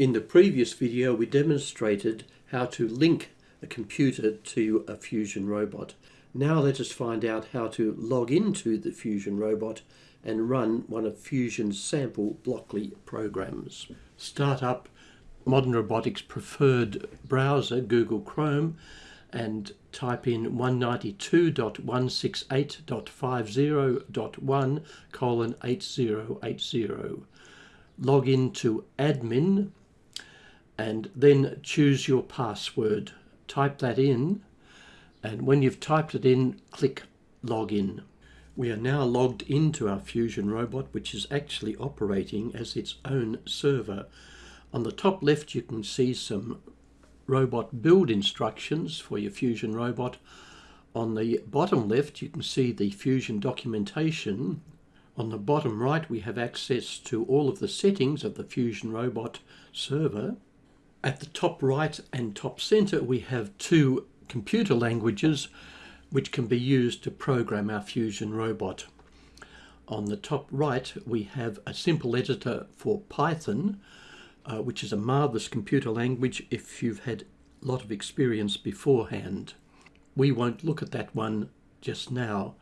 In the previous video we demonstrated how to link a computer to a Fusion robot. Now let us find out how to log into the Fusion robot and run one of Fusion's sample Blockly programs. Start up Modern Robotics preferred browser Google Chrome and type in 192.168.50.1 colon 8080. Log in to admin and then choose your password. Type that in and when you've typed it in, click login. We are now logged into our Fusion robot which is actually operating as its own server. On the top left you can see some robot build instructions for your Fusion robot. On the bottom left you can see the Fusion documentation. On the bottom right we have access to all of the settings of the Fusion robot server. At the top right and top center we have two computer languages which can be used to program our Fusion robot. On the top right we have a simple editor for Python uh, which is a marvelous computer language if you've had a lot of experience beforehand. We won't look at that one just now.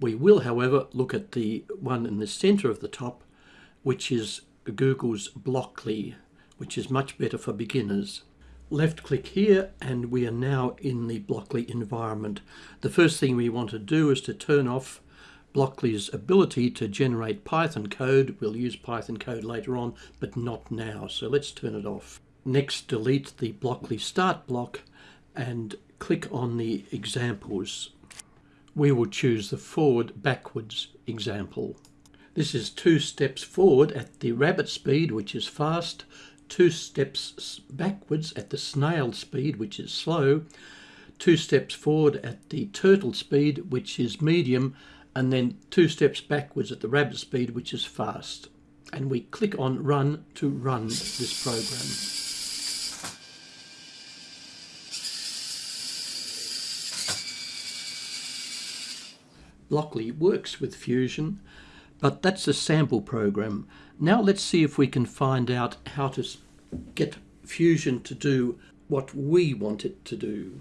We will however look at the one in the center of the top which is Google's Blockly which is much better for beginners. Left click here and we are now in the Blockly environment. The first thing we want to do is to turn off Blockly's ability to generate Python code. We'll use Python code later on, but not now. So let's turn it off. Next, delete the Blockly start block and click on the examples. We will choose the forward backwards example. This is two steps forward at the rabbit speed, which is fast, two steps backwards at the snail speed, which is slow, two steps forward at the turtle speed, which is medium, and then two steps backwards at the rabbit speed, which is fast. And we click on run to run this program. Blockly works with Fusion but that's a sample program. Now let's see if we can find out how to get Fusion to do what we want it to do.